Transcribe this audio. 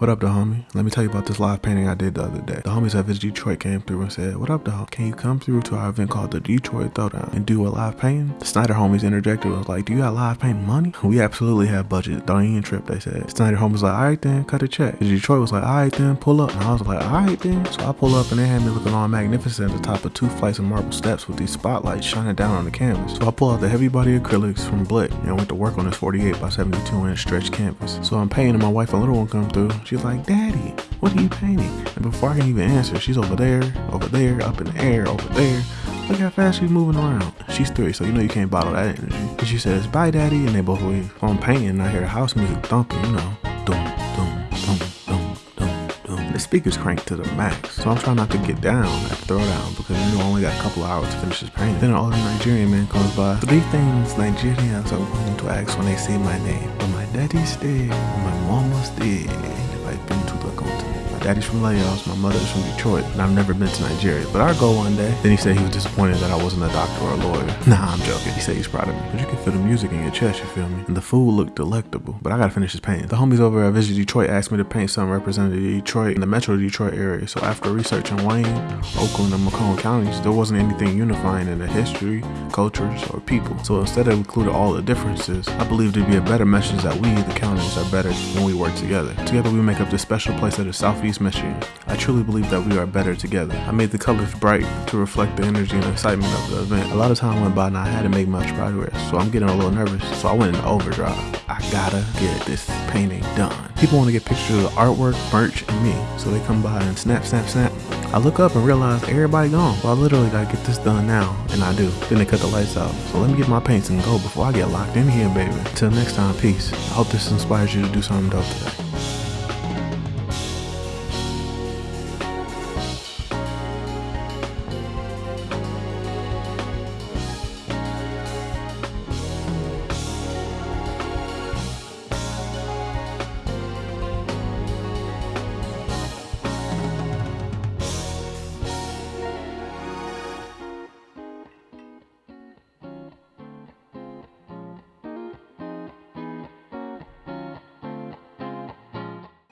What up, the homie? Let me tell you about this live painting I did the other day. The homies at Visit Detroit came through and said, What up, the dog? Can you come through to our event called the Detroit Throwdown and do a live painting? The Snyder homies interjected was like, Do you got live painting money? We absolutely have budget. Don't even trip, they said. Snyder homies like, Alright then, cut a check. Detroit was like, Alright then, pull up. And I was like, Alright then. So I pull up and they had me looking all magnificent at the top of two flights of marble steps with these spotlights shining down on the canvas. So I pull out the heavy body acrylics from Blick and went to work on this 48 by 72 inch stretch canvas. So I'm painting and my wife and little one come through. She's like, Daddy, what are you painting? And before I can even answer, she's over there, over there, up in the air, over there. Look how fast she's moving around. She's three, so you know you can't bottle that energy. And she says, bye daddy, and they both leave. So I'm painting and I hear the house music thumping, you know. Dum, dum, dum, dum, dum, dum. The speakers cranked to the max. So I'm trying not to get down at the throwdown because you know I only got a couple hours to finish this painting. Then an older Nigerian man comes by. Three things Nigerians are going to ask when they say my name. When my daddy's dead, when my mama's dead, I've been to the continent. Daddy's from Lagos, my mother's from Detroit, and I've never been to Nigeria, but I'll go one day. Then he said he was disappointed that I wasn't a doctor or a lawyer. Nah, I'm joking. He said he's proud of me. But you can feel the music in your chest, you feel me? And the food looked delectable, but I gotta finish this painting. The homies over at Visit Detroit asked me to paint something representing Detroit in the Metro Detroit area. So after researching Wayne, Oakland, and Macomb counties, there wasn't anything unifying in the history, cultures, or people. So instead of including all the differences, I believe it'd be a better message that we, the counties, are better when we work together. Together we make up this special place that is Southeast I truly believe that we are better together. I made the colors bright to reflect the energy and excitement of the event. A lot of time went by and I hadn't made much progress, so I'm getting a little nervous. So I went into overdrive. I gotta get this painting done. People want to get pictures of the artwork, merch, and me, so they come by and snap, snap, snap. I look up and realize everybody gone. So I literally gotta get this done now, and I do. Then they cut the lights out. So let me get my paints and go before I get locked in here, baby. Till next time, peace. I hope this inspires you to do something dope today.